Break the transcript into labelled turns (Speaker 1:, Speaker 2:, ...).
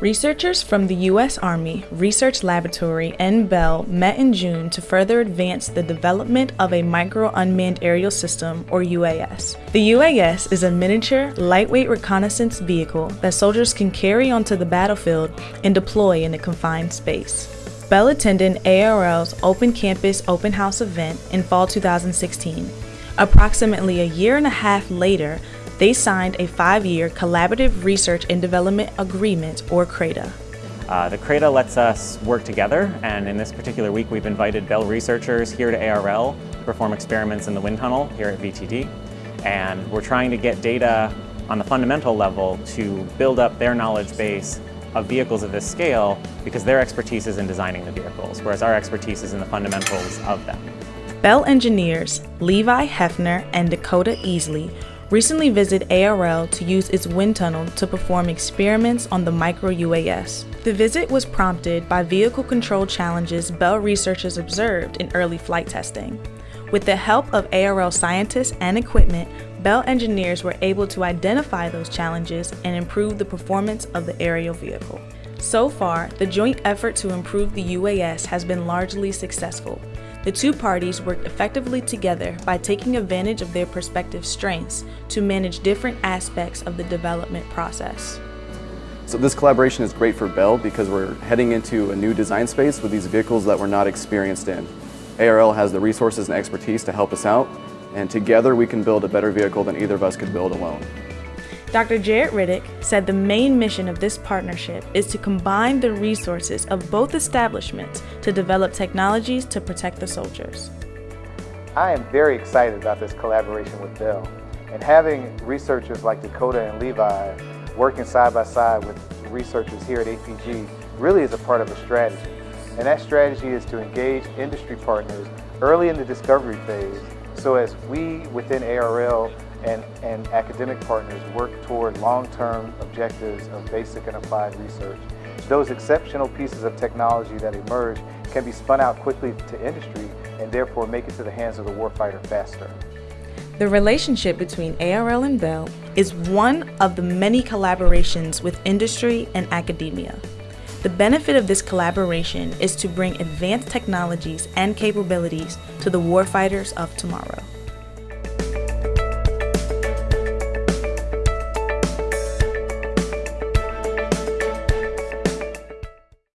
Speaker 1: Researchers from the U.S. Army Research Laboratory and Bell met in June to further advance the development of a Micro Unmanned Aerial System, or UAS. The UAS is a miniature, lightweight reconnaissance vehicle that soldiers can carry onto the battlefield and deploy in a confined space. Bell attended ARL's Open Campus Open House event in fall 2016. Approximately a year and a half later, they signed a five-year Collaborative Research and Development Agreement, or CRADA.
Speaker 2: Uh, the CRADA lets us work together, and in this particular week we've invited Bell researchers here to ARL to perform experiments in the wind tunnel here at VTD. And we're trying to get data on the fundamental level to build up their knowledge base of vehicles of this scale because their expertise is in designing the vehicles, whereas our expertise is in the fundamentals of them.
Speaker 1: Bell engineers Levi Hefner and Dakota Easley recently visited ARL to use its wind tunnel to perform experiments on the micro UAS. The visit was prompted by vehicle control challenges Bell researchers observed in early flight testing. With the help of ARL scientists and equipment, Bell engineers were able to identify those challenges and improve the performance of the aerial vehicle. So far, the joint effort to improve the UAS has been largely successful. The two parties worked effectively together by taking advantage of their respective strengths to manage different aspects of the development process.
Speaker 3: So this collaboration is great for Bell because we're heading into a new design space with these vehicles that we're not experienced in. ARL has the resources and expertise to help us out, and together we can build a better vehicle than either of us could build alone.
Speaker 1: Dr. Jaret Riddick said the main mission of this partnership is to combine the resources of both establishments to develop technologies to protect the soldiers.
Speaker 4: I am very excited about this collaboration with Bell and having researchers like Dakota and Levi working side by side with researchers here at APG really is a part of a strategy. And that strategy is to engage industry partners early in the discovery phase so as we within ARL and, and academic partners work toward long-term objectives of basic and applied research. Those exceptional pieces of technology that emerge can be spun out quickly to industry and therefore make it to the hands of the warfighter faster.
Speaker 1: The relationship between ARL and Bell is one of the many collaborations with industry and academia. The benefit of this collaboration is to bring advanced technologies and capabilities to the warfighters of tomorrow.